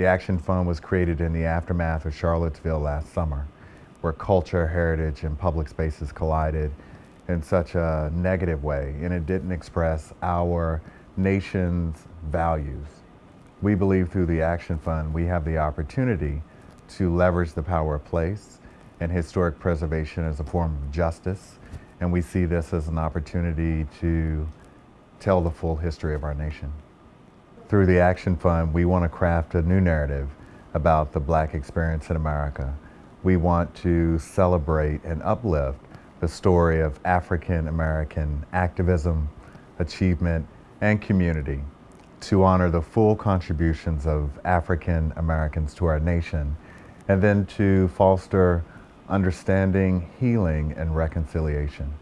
The Action Fund was created in the aftermath of Charlottesville last summer, where culture, heritage, and public spaces collided in such a negative way, and it didn't express our nation's values. We believe through the Action Fund, we have the opportunity to leverage the power of place and historic preservation as a form of justice, and we see this as an opportunity to tell the full history of our nation. Through the Action Fund, we want to craft a new narrative about the black experience in America. We want to celebrate and uplift the story of African American activism, achievement, and community to honor the full contributions of African Americans to our nation, and then to foster understanding, healing, and reconciliation.